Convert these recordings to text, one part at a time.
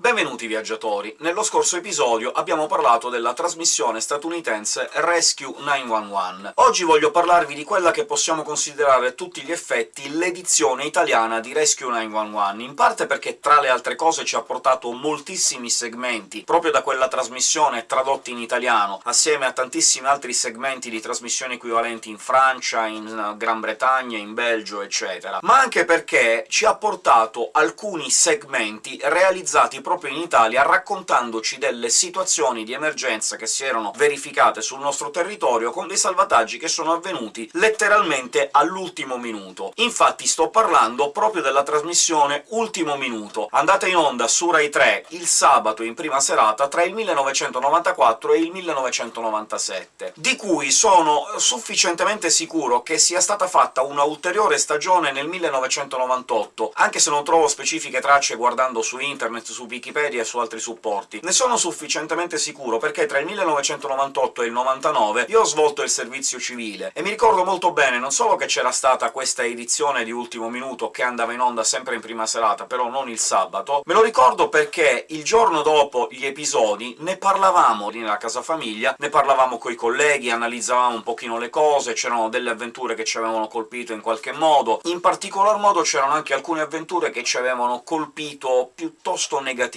Benvenuti viaggiatori! Nello scorso episodio abbiamo parlato della trasmissione statunitense Rescue 911. Oggi voglio parlarvi di quella che possiamo considerare a tutti gli effetti l'edizione italiana di Rescue 911, in parte perché tra le altre cose ci ha portato moltissimi segmenti proprio da quella trasmissione tradotti in italiano, assieme a tantissimi altri segmenti di trasmissioni equivalenti in Francia, in Gran Bretagna, in Belgio, eccetera, ma anche perché ci ha portato alcuni segmenti realizzati proprio in Italia, raccontandoci delle situazioni di emergenza che si erano verificate sul nostro territorio, con dei salvataggi che sono avvenuti letteralmente all'ultimo minuto. Infatti sto parlando proprio della trasmissione Ultimo Minuto, andata in onda su Rai 3 il sabato in prima serata tra il 1994 e il 1997, di cui sono sufficientemente sicuro che sia stata fatta una ulteriore stagione nel 1998, anche se non trovo specifiche tracce guardando su internet, su Wikipedia e su altri supporti. Ne sono sufficientemente sicuro perché tra il 1998 e il 99 io ho svolto il servizio civile, e mi ricordo molto bene non solo che c'era stata questa edizione di Ultimo Minuto che andava in onda sempre in prima serata, però non il sabato, me lo ricordo perché il giorno dopo gli episodi ne parlavamo nella casa famiglia, ne parlavamo coi colleghi, analizzavamo un pochino le cose, c'erano delle avventure che ci avevano colpito in qualche modo, in particolar modo c'erano anche alcune avventure che ci avevano colpito piuttosto negativamente,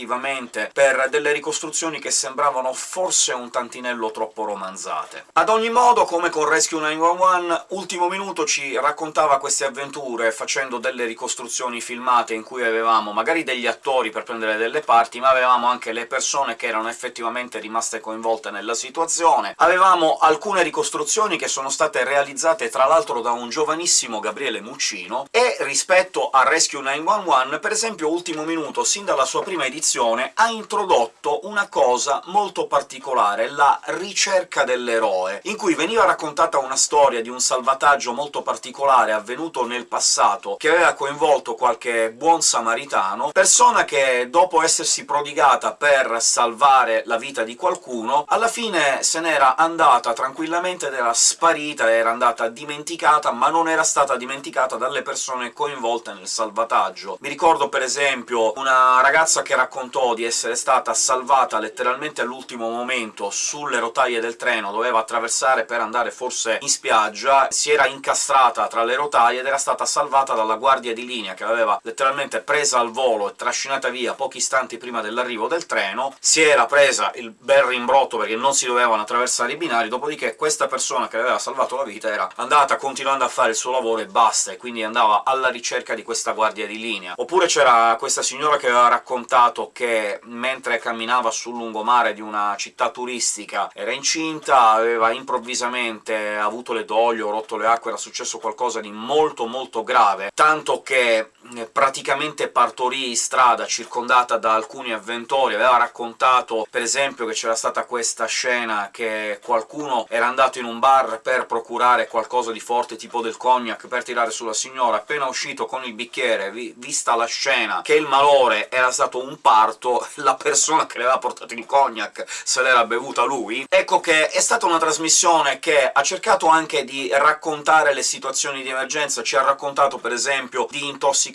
per delle ricostruzioni che sembravano forse un tantinello troppo romanzate. Ad ogni modo, come con Rescue 911, Ultimo Minuto ci raccontava queste avventure facendo delle ricostruzioni filmate in cui avevamo magari degli attori per prendere delle parti, ma avevamo anche le persone che erano effettivamente rimaste coinvolte nella situazione. Avevamo alcune ricostruzioni che sono state realizzate tra l'altro da un giovanissimo Gabriele Muccino, e rispetto a Rescue 911, per esempio Ultimo Minuto, sin dalla sua prima edizione, ha introdotto una cosa molto particolare, la ricerca dell'eroe, in cui veniva raccontata una storia di un salvataggio molto particolare avvenuto nel passato, che aveva coinvolto qualche buon samaritano, persona che, dopo essersi prodigata per salvare la vita di qualcuno, alla fine se n'era andata tranquillamente ed era sparita, era andata dimenticata, ma non era stata dimenticata dalle persone coinvolte nel salvataggio. Mi ricordo per esempio una ragazza che raccontò di essere stata salvata letteralmente all'ultimo momento sulle rotaie del treno, doveva attraversare per andare forse in spiaggia, si era incastrata tra le rotaie ed era stata salvata dalla guardia di linea, che l'aveva letteralmente presa al volo e trascinata via pochi istanti prima dell'arrivo del treno, si era presa il bel rimbrotto perché non si dovevano attraversare i binari, dopodiché questa persona che aveva salvato la vita era andata continuando a fare il suo lavoro e basta, e quindi andava alla ricerca di questa guardia di linea. Oppure c'era questa signora che aveva raccontato che mentre camminava sul lungomare di una città turistica era incinta, aveva improvvisamente avuto le doglio, rotto le acque, era successo qualcosa di molto molto grave, tanto che praticamente partorì in strada, circondata da alcuni avventori, aveva raccontato per esempio che c'era stata questa scena che qualcuno era andato in un bar per procurare qualcosa di forte, tipo del cognac, per tirare sulla signora, appena uscito con il bicchiere, vi vista la scena che il malore era stato un parto, la persona che le aveva portato il cognac se l'era bevuta lui. Ecco che è stata una trasmissione che ha cercato anche di raccontare le situazioni di emergenza, ci ha raccontato per esempio di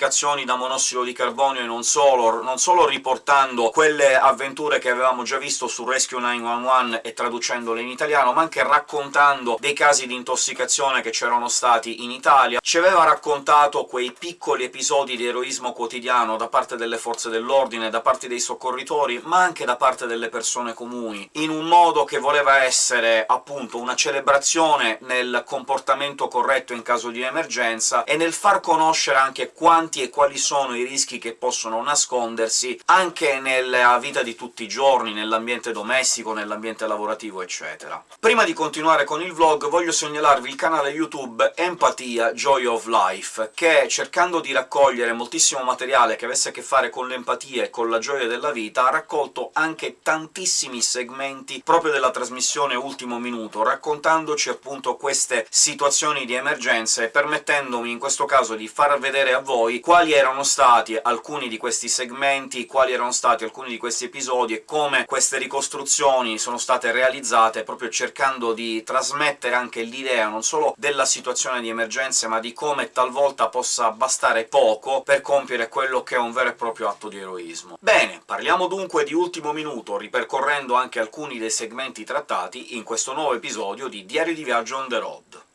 intossicazioni da monossido di carbonio e non solo, non solo riportando quelle avventure che avevamo già visto su Rescue 911 e traducendole in italiano, ma anche raccontando dei casi di intossicazione che c'erano stati in Italia. Ci aveva raccontato quei piccoli episodi di eroismo quotidiano da parte delle forze dell'ordine, da parte dei soccorritori, ma anche da parte delle persone comuni, in un modo che voleva essere, appunto, una celebrazione nel comportamento corretto in caso di emergenza, e nel far conoscere anche quanti e quali sono i rischi che possono nascondersi anche nella vita di tutti i giorni, nell'ambiente domestico, nell'ambiente lavorativo, eccetera. Prima di continuare con il vlog voglio segnalarvi il canale YouTube Empatia Joy of Life, che, cercando di raccogliere moltissimo materiale che avesse a che fare con l'empatia e con la gioia della vita, ha raccolto anche tantissimi segmenti proprio della trasmissione Ultimo Minuto, raccontandoci appunto queste situazioni di emergenza e permettendomi in questo caso di far vedere a voi quali erano stati alcuni di questi segmenti, quali erano stati alcuni di questi episodi e come queste ricostruzioni sono state realizzate, proprio cercando di trasmettere anche l'idea non solo della situazione di emergenza, ma di come talvolta possa bastare poco per compiere quello che è un vero e proprio atto di eroismo. Bene, parliamo dunque di Ultimo Minuto, ripercorrendo anche alcuni dei segmenti trattati in questo nuovo episodio di Diario di viaggio on the road.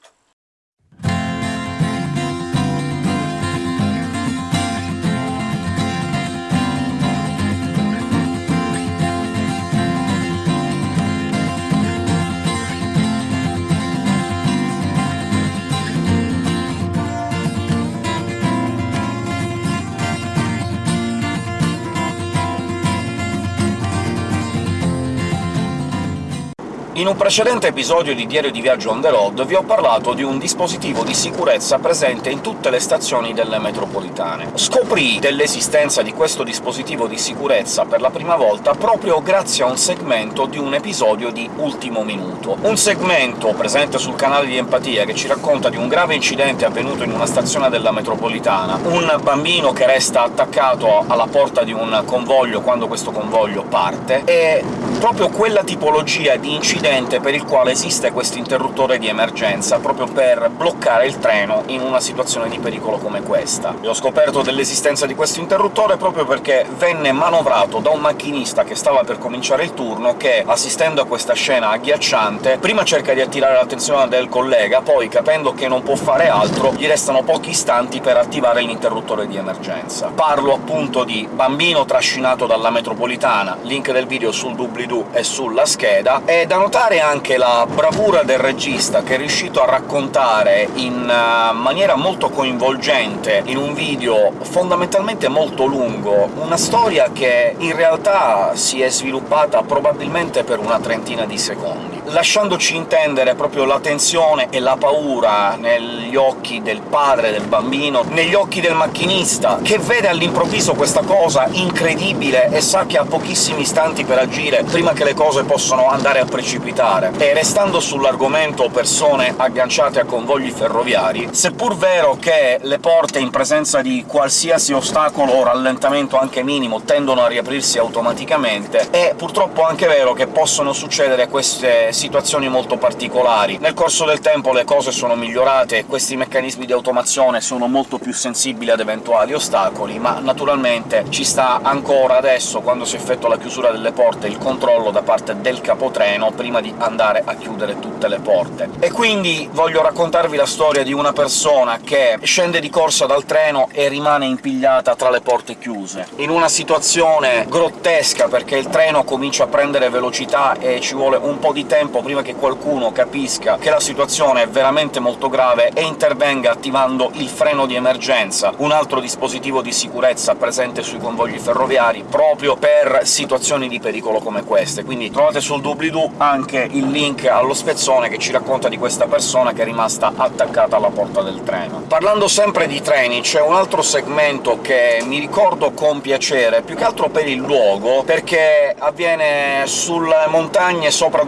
In un precedente episodio di Diario di Viaggio on the road vi ho parlato di un dispositivo di sicurezza presente in tutte le stazioni delle metropolitane. Scoprì dell'esistenza di questo dispositivo di sicurezza per la prima volta proprio grazie a un segmento di un episodio di Ultimo Minuto. Un segmento presente sul canale di Empatia che ci racconta di un grave incidente avvenuto in una stazione della metropolitana, un bambino che resta attaccato alla porta di un convoglio quando questo convoglio parte, e proprio quella tipologia di incidente per il quale esiste questo interruttore di emergenza, proprio per bloccare il treno in una situazione di pericolo come questa. E ho scoperto dell'esistenza di questo interruttore proprio perché venne manovrato da un macchinista che stava per cominciare il turno, che, assistendo a questa scena agghiacciante, prima cerca di attirare l'attenzione del collega, poi, capendo che non può fare altro, gli restano pochi istanti per attivare l'interruttore di emergenza. Parlo appunto di bambino trascinato dalla metropolitana, link del video sul doobly-doo e sulla scheda, e da notare anche la bravura del regista, che è riuscito a raccontare in uh, maniera molto coinvolgente, in un video fondamentalmente molto lungo, una storia che in realtà si è sviluppata probabilmente per una trentina di secondi, lasciandoci intendere proprio la tensione e la paura negli occhi del padre del bambino, negli occhi del macchinista, che vede all'improvviso questa cosa incredibile e sa che ha pochissimi istanti per agire prima che le cose possano andare a precipitare. E restando sull'argomento persone agganciate a convogli ferroviari, seppur vero che le porte in presenza di qualsiasi ostacolo o rallentamento anche minimo tendono a riaprirsi automaticamente, è purtroppo anche vero che possono succedere queste situazioni molto particolari. Nel corso del tempo le cose sono migliorate e questi meccanismi di automazione sono molto più sensibili ad eventuali ostacoli, ma naturalmente ci sta ancora adesso, quando si effettua la chiusura delle porte, il controllo da parte del capotreno prima di andare a chiudere tutte le porte. E quindi voglio raccontarvi la storia di una persona che scende di corsa dal treno e rimane impigliata tra le porte chiuse, in una situazione grottesca, perché il treno comincia a prendere velocità e ci vuole un po' di tempo prima che qualcuno capisca che la situazione è veramente molto grave e intervenga attivando il freno di emergenza, un altro dispositivo di sicurezza presente sui convogli ferroviari proprio per situazioni di pericolo come queste. Quindi trovate sul doobly-doo anche il link allo spezzone che ci racconta di questa persona che è rimasta attaccata alla porta del treno. Parlando sempre di treni, c'è un altro segmento che mi ricordo con piacere, più che altro per il luogo, perché avviene sulle montagne sopra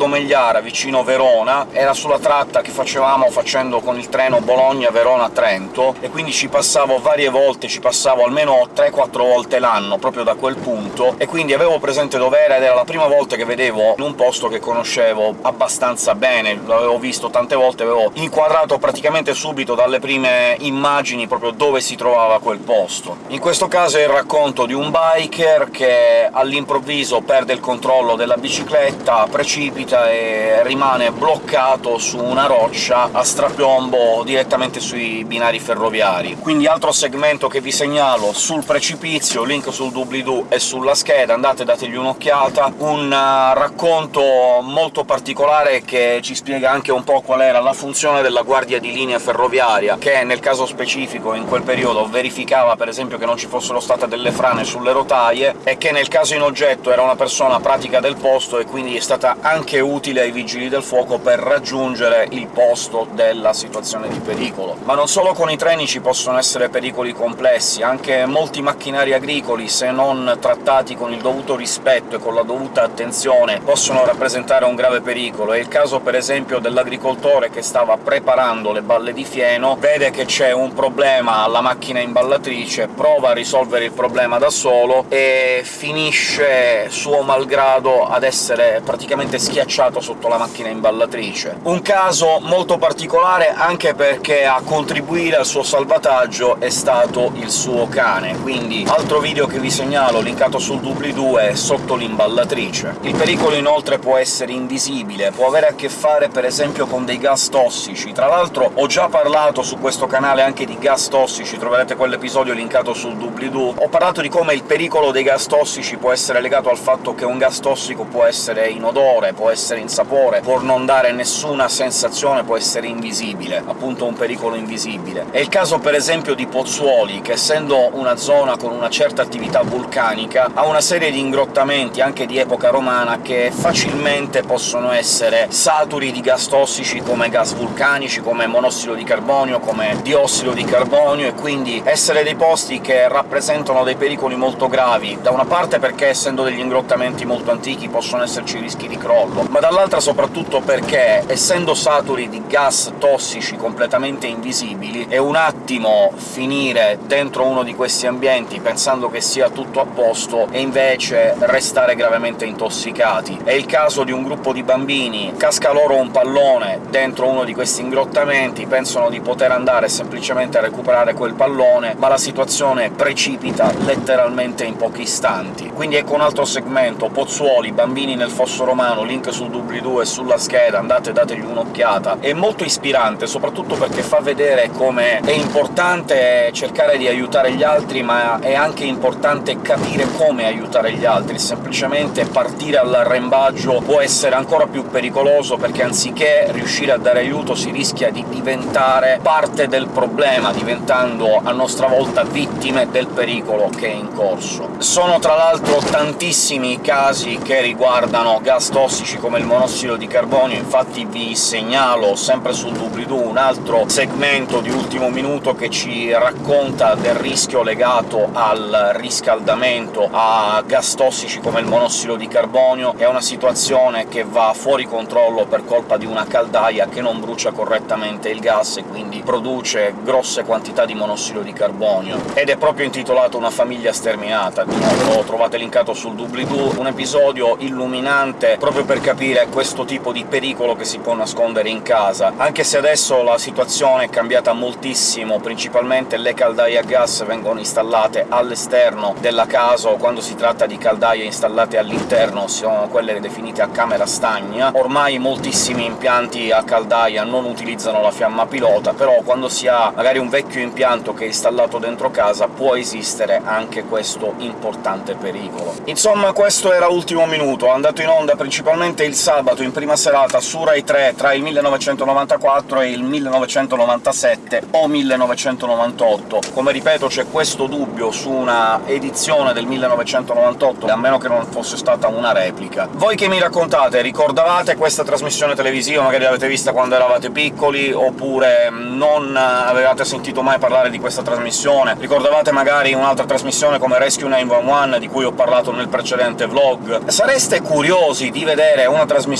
Domegliara, vicino Verona, era sulla tratta che facevamo facendo con il treno Bologna-Verona-Trento, e quindi ci passavo varie volte, ci passavo almeno 3-4 volte l'anno, proprio da quel punto, e quindi avevo presente dov'era, ed era la prima volta che vedevo in un posto che conoscevo abbastanza bene, l'avevo visto tante volte, avevo inquadrato praticamente subito dalle prime immagini proprio dove si trovava quel posto. In questo caso è il racconto di un biker che all'improvviso perde il controllo della bicicletta, precipita e rimane bloccato su una roccia a strapiombo direttamente sui binari ferroviari. Quindi altro segmento che vi segnalo sul precipizio, link sul doobly-doo e sulla scheda, andate dategli un'occhiata, un uh, racconto molto particolare che ci spiega anche un po' qual era la funzione della guardia di linea ferroviaria, che nel caso specifico in quel periodo verificava per esempio che non ci fossero state delle frane sulle rotaie, e che nel caso in oggetto era una persona pratica del posto, e quindi è stata anche utile ai vigili del fuoco per raggiungere il posto della situazione di pericolo. Ma non solo con i treni ci possono essere pericoli complessi, anche molti macchinari agricoli, se non trattati con il dovuto rispetto e con la dovuta attenzione, possono rappresentare un grave pericolo. È il caso, per esempio, dell'agricoltore che stava preparando le balle di fieno, vede che c'è un problema alla macchina imballatrice, prova a risolvere il problema da solo e finisce, suo malgrado, ad essere praticamente schiacciato sotto la macchina imballatrice. Un caso molto particolare anche perché a contribuire al suo salvataggio è stato il suo cane, quindi altro video che vi segnalo, linkato sul doobly-doo, è sotto l'imballatrice. Il pericolo inoltre può essere invisibile, può avere a che fare per esempio con dei gas tossici. Tra l'altro ho già parlato su questo canale anche di gas tossici, troverete quell'episodio linkato sul doobly-doo. Ho parlato di come il pericolo dei gas tossici può essere legato al fatto che un gas tossico può essere in odore, può essere in sapore, può non dare nessuna sensazione, può essere invisibile, appunto un pericolo invisibile. È il caso per esempio di Pozzuoli, che essendo una zona con una certa attività vulcanica, ha una serie di ingrottamenti, anche di epoca romana, che facilmente possono essere saturi di gas tossici come gas vulcanici, come monossido di carbonio, come diossido di carbonio, e quindi essere dei posti che rappresentano dei pericoli molto gravi, da una parte perché essendo degli ingrottamenti molto antichi possono esserci rischi di crollo, ma dall'altra soprattutto perché, essendo saturi di gas tossici completamente invisibili, è un attimo finire dentro uno di questi ambienti pensando che sia tutto a posto e invece restare gravemente intossicati. È il caso di un gruppo di bambini, casca loro un pallone dentro uno di questi ingrottamenti, pensano di poter andare semplicemente a recuperare quel pallone, ma la situazione precipita letteralmente in pochi istanti. Quindi ecco un altro segmento, Pozzuoli, bambini nel fosso romano, link sul doobly-doo e sulla scheda, andate e dategli un'occhiata. È molto ispirante, soprattutto perché fa vedere come è importante cercare di aiutare gli altri, ma è anche importante capire come aiutare gli altri. Semplicemente partire all'arrembaggio può essere ancora più pericoloso, perché anziché riuscire a dare aiuto si rischia di diventare parte del problema, diventando a nostra volta vittime del pericolo che è in corso. Sono tra l'altro tantissimi i casi che riguardano gas tossici come il monossido di carbonio, infatti vi segnalo, sempre sul doobly-doo, un altro segmento di ultimo minuto che ci racconta del rischio legato al riscaldamento a gas tossici come il monossido di carbonio. È una situazione che va fuori controllo per colpa di una caldaia che non brucia correttamente il gas e quindi produce grosse quantità di monossido di carbonio, ed è proprio intitolato Una famiglia sterminata. Di nuovo trovate linkato sul doobly-doo, un episodio illuminante proprio per capire questo tipo di pericolo che si può nascondere in casa, anche se adesso la situazione è cambiata moltissimo, principalmente le caldaie a gas vengono installate all'esterno della casa, o quando si tratta di caldaie installate all'interno sono quelle definite a camera stagna. Ormai moltissimi impianti a caldaia non utilizzano la fiamma pilota, però quando si ha magari un vecchio impianto che è installato dentro casa può esistere anche questo importante pericolo. Insomma, questo era Ultimo Minuto, andato in onda principalmente il sabato in prima serata su Rai 3 tra il 1994 e il 1997 o 1998. Come ripeto, c'è questo dubbio su una edizione del 1998, a meno che non fosse stata una replica. Voi che mi raccontate, ricordavate questa trasmissione televisiva? Magari l'avete vista quando eravate piccoli, oppure non avevate sentito mai parlare di questa trasmissione? Ricordavate magari un'altra trasmissione come Rescue 911, di cui ho parlato nel precedente vlog? Sareste curiosi di vedere una trasmissione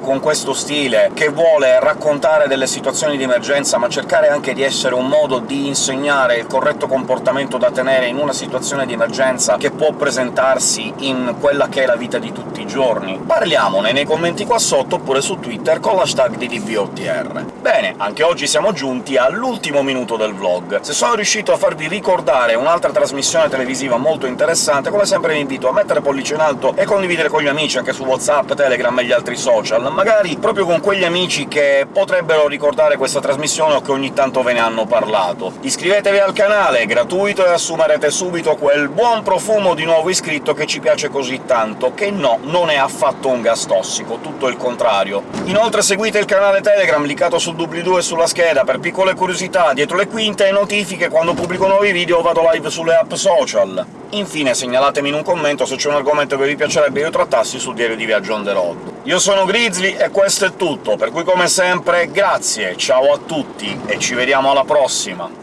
con questo stile, che vuole raccontare delle situazioni di emergenza, ma cercare anche di essere un modo di insegnare il corretto comportamento da tenere in una situazione di emergenza che può presentarsi in quella che è la vita di tutti i giorni? Parliamone nei commenti qua sotto, oppure su Twitter con l'hashtag di DBOTR. Bene, anche oggi siamo giunti all'ultimo minuto del vlog. Se sono riuscito a farvi ricordare un'altra trasmissione televisiva molto interessante, come sempre vi invito a mettere pollice in alto e condividere con gli amici anche su WhatsApp, Telegram e gli altri social, magari proprio con quegli amici che potrebbero ricordare questa trasmissione o che ogni tanto ve ne hanno parlato. Iscrivetevi al canale, è gratuito, e assumerete subito quel buon profumo di nuovo iscritto che ci piace così tanto, che no, non è affatto un gas tossico, tutto il contrario. Inoltre seguite il canale Telegram, linkato sul doobly-doo e sulla scheda, per piccole curiosità, dietro le quinte e notifiche quando pubblico nuovi video o vado live sulle app social. Infine segnalatemi in un commento se c'è un argomento che vi piacerebbe io trattassi sul diario di viaggio on the road. Io sono Grizzly e questo è tutto, per cui come sempre grazie, ciao a tutti e ci vediamo alla prossima!